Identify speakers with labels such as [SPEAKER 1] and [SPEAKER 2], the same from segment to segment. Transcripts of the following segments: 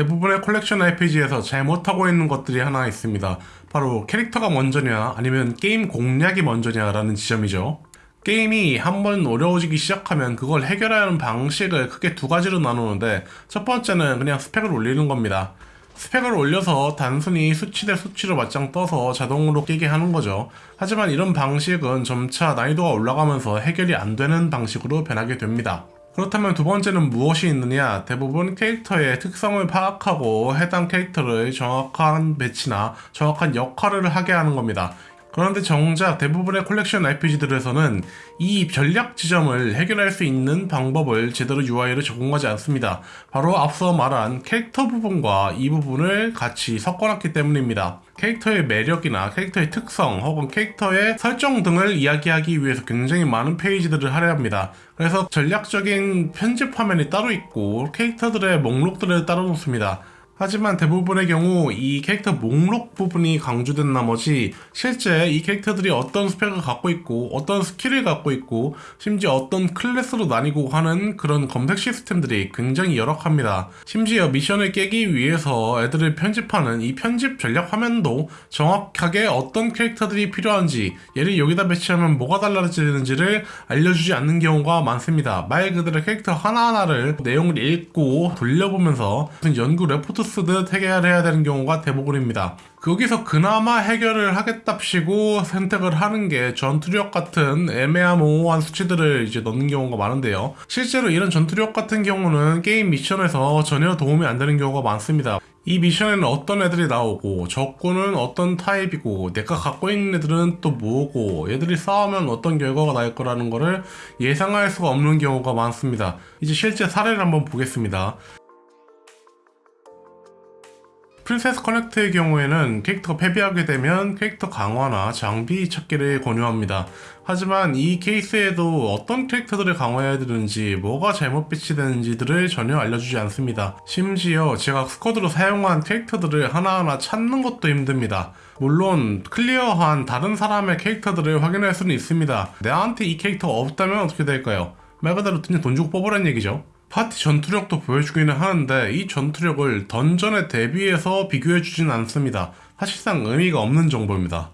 [SPEAKER 1] 대부분의 컬렉션 RPG에서 잘 못하고 있는 것들이 하나 있습니다. 바로 캐릭터가 먼저냐 아니면 게임 공략이 먼저냐 라는 지점이죠. 게임이 한 번 어려워지기 시작하면 그걸 해결하는 방식을 크게 두 가지로 나누는데 첫 번째는 그냥 스펙을 올리는 겁니다. 스펙을 올려서 단순히 수치 대 수치로 맞짱 떠서 자동으로 깨게 하는 거죠. 하지만 이런 방식은 점차 난이도가 올라가면서 해결이 안 되는 방식으로 변하게 됩니다. 그렇다면 두 번째는 무엇이 있느냐? 대부분 캐릭터의 특성을 파악하고 해당 캐릭터를 정확한 배치나 정확한 역할을 하게 하는 겁니다. 그런데 정작 대부분의 컬렉션 RPG들에서는 이 전략 지점을 해결할 수 있는 방법을 제대로 UI를 제공하지 않습니다. 바로 앞서 말한 캐릭터 부분과 이 부분을 같이 섞어놨기 때문입니다. 캐릭터의 매력이나 캐릭터의 특성 혹은 캐릭터의 설정 등을 이야기하기 위해서 굉장히 많은 페이지들을 할애합니다. 그래서 전략적인 편집 화면이 따로 있고 캐릭터들의 목록들을 따로 놓습니다. 하지만 대부분의 경우 이 캐릭터 목록 부분이 강조된 나머지 실제 이 캐릭터들이 어떤 스펙을 갖고 있고 어떤 스킬을 갖고 있고 심지어 어떤 클래스로 나뉘고 하는 그런 검색 시스템들이 굉장히 열악합니다. 심지어 미션을 깨기 위해서 애들을 편집하는 이 편집 전략 화면도 정확하게 어떤 캐릭터들이 필요한지 얘를 여기다 배치하면 뭐가 달라지는지를 알려주지 않는 경우가 많습니다. 말 그대로 캐릭터 하나하나를 내용을 읽고 돌려보면서 무슨 연구 레포트 쓰듯 해결해야 되는 경우가 대부분입니다. 거기서 그나마 해결을 하겠답시고 선택을 하는 게 전투력 같은 애매모호한 수치들을 이제 넣는 경우가 많은데요. 실제로 이런 전투력 같은 경우는 게임 미션에서 전혀 도움이 안 되는 경우가 많습니다. 이 미션에는 어떤 애들이 나오고 적군은 어떤 타입이고 내가 갖고 있는 애들은 또 뭐고 얘들이 싸우면 어떤 결과가 날 거라는 거를 예상할 수가 없는 경우가 많습니다. 이제 실제 사례를 한번 보겠습니다. 프린세스 커넥트의 경우에는 캐릭터가 패배하게 되면 캐릭터 강화나 장비 찾기를 권유합니다. 하지만 이 케이스에도 어떤 캐릭터들을 강화해야 되는지 뭐가 잘못 배치되는지들을 전혀 알려주지 않습니다. 심지어 제가 squad로 사용한 캐릭터들을 하나하나 찾는 것도 힘듭니다. 물론 클리어한 다른 사람의 캐릭터들을 확인할 수는 있습니다. 내한테 이 캐릭터가 없다면 어떻게 될까요? 말 그대로 그냥 돈 주고 뽑으란 얘기죠. 파티 전투력도 보여주기는 하는데 이 전투력을 던전에 대비해서 비교해주진 않습니다. 사실상 의미가 없는 정보입니다.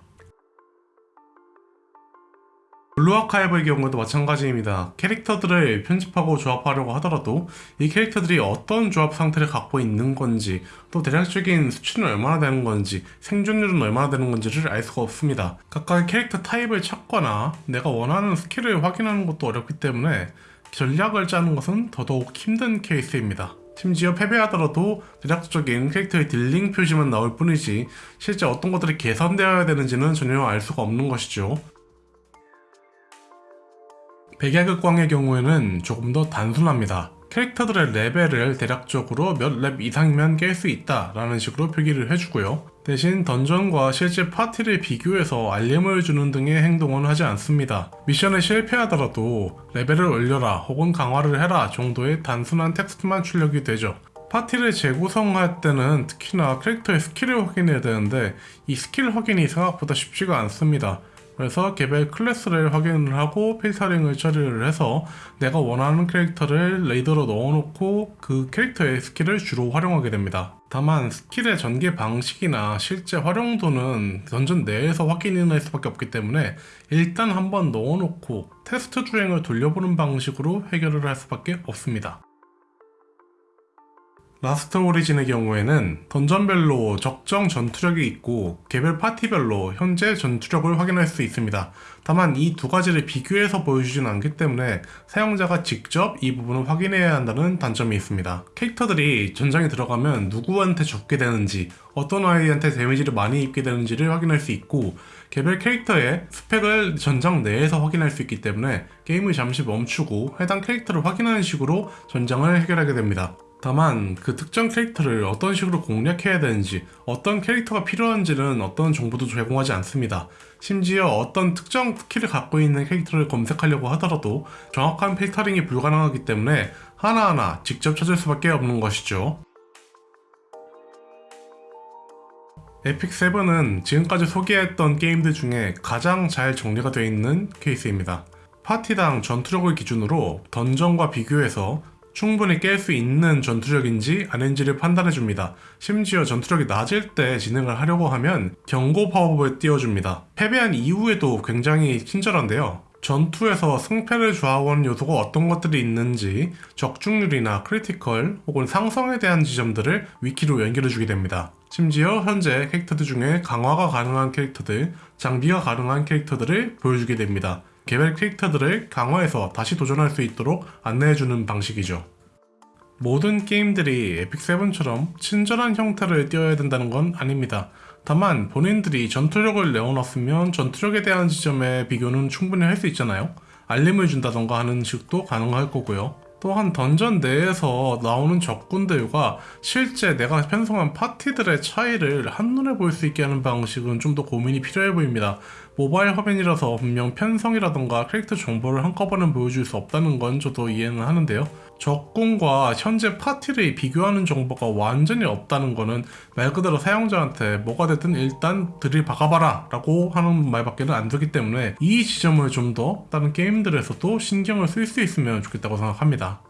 [SPEAKER 1] 블루아카이브의 경우도 마찬가지입니다. 캐릭터들을 편집하고 조합하려고 하더라도 이 캐릭터들이 어떤 조합 상태를 갖고 있는 건지 또 대략적인 수치는 얼마나 되는 건지 생존율은 얼마나 되는 건지를 알 수가 없습니다. 각각의 캐릭터 타입을 찾거나 내가 원하는 스킬을 확인하는 것도 어렵기 때문에 전략을 짜는 것은 더더욱 힘든 케이스입니다. 심지어 패배하더라도 대략적인 캐릭터의 dealing 표시만 나올 뿐이지 실제 어떤 것들이 개선되어야 되는지는 전혀 알 수가 없는 것이죠. 백야극광의 경우에는 조금 더 단순합니다. 캐릭터들의 레벨을 대략적으로 몇 렙 이상이면 깰 수 있다 라는 식으로 표기를 해주고요. 대신 던전과 실제 파티를 비교해서 알림을 주는 등의 행동은 하지 않습니다. 미션에 실패하더라도 레벨을 올려라 혹은 강화를 해라 정도의 단순한 텍스트만 출력이 되죠. 파티를 재구성할 때는 특히나 캐릭터의 스킬을 확인해야 되는데 이 스킬 확인이 생각보다 쉽지가 않습니다. 그래서 개별 클래스를 확인을 하고 필터링을 처리를 해서 내가 원하는 캐릭터를 리더로 넣어놓고 그 캐릭터의 스킬을 주로 활용하게 됩니다. 다만 스킬의 전개 방식이나 실제 활용도는 던전 내에서 확인할 수밖에 없기 때문에 일단 한번 넣어놓고 테스트 주행을 돌려보는 방식으로 해결을 할 수밖에 없습니다. 라스트 오리진의 경우에는 던전별로 적정 전투력이 있고 개별 파티별로 현재 전투력을 확인할 수 있습니다. 다만 이 두 가지를 비교해서 보여주진 않기 때문에 사용자가 직접 이 부분을 확인해야 한다는 단점이 있습니다. 캐릭터들이 전장에 들어가면 누구한테 죽게 되는지 어떤 아이한테 데미지를 많이 입게 되는지를 확인할 수 있고 개별 캐릭터의 스펙을 전장 내에서 확인할 수 있기 때문에 게임을 잠시 멈추고 해당 캐릭터를 확인하는 식으로 전장을 해결하게 됩니다. 다만 그 특정 캐릭터를 어떤 식으로 공략해야 되는지 어떤 캐릭터가 필요한지는 어떤 정보도 제공하지 않습니다. 심지어 어떤 특정 스킬을 갖고 있는 캐릭터를 검색하려고 하더라도 정확한 필터링이 불가능하기 때문에 하나하나 직접 찾을 수밖에 없는 것이죠. 에픽7은 지금까지 소개했던 게임들 중에 가장 잘 정리가 되어 있는 케이스입니다. 파티당 전투력을 기준으로 던전과 비교해서 충분히 깰 수 있는 전투력인지 아닌지를 판단해줍니다. 심지어 전투력이 낮을 때 진행을 하려고 하면 경고 팝업을 띄워줍니다. 패배한 이후에도 굉장히 친절한데요. 전투에서 승패를 좌우하는 요소가 어떤 것들이 있는지 적중률이나 critical 혹은 상성에 대한 지점들을 위키로 연결해주게 됩니다. 심지어 현재 캐릭터들 중에 강화가 가능한 캐릭터들, 장비가 가능한 캐릭터들을 보여주게 됩니다. 개별 캐릭터들을 강화해서 다시 도전할 수 있도록 안내해주는 방식이죠. 모든 게임들이 에픽7처럼 친절한 형태를 띄어야 된다는 건 아닙니다. 다만 본인들이 전투력을 내어놨으면 전투력에 대한 지점의 비교는 충분히 할 수 있잖아요. 알림을 준다던가 하는 식도 가능할 거고요. 또한 던전 내에서 나오는 적군들과 실제 내가 편성한 파티들의 차이를 한눈에 볼 수 있게 하는 방식은 좀 더 고민이 필요해 보입니다. 모바일 화면이라서 분명 편성이라던가 캐릭터 정보를 한꺼번에 보여줄 수 없다는 건 저도 이해는 하는데요. 적군과 현재 파티를 비교하는 정보가 완전히 없다는 거는 말 그대로 사용자한테 뭐가 됐든 일단 들이 박아봐라 라고 하는 말밖에는 안 되기 때문에 이 지점을 좀 더 다른 게임들에서도 신경을 쓸 수 있으면 좋겠다고 생각합니다.